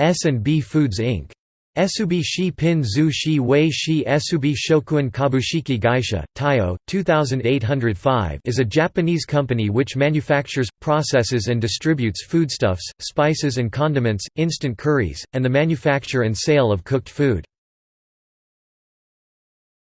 S&B Foods Inc. Esubi shi pin zu shi wei shi esubi Shokuhin kabushiki gaisha, Taiyo, 2805 is a Japanese company which manufactures, processes and distributes foodstuffs, spices and condiments, instant curries, and the manufacture and sale of cooked food.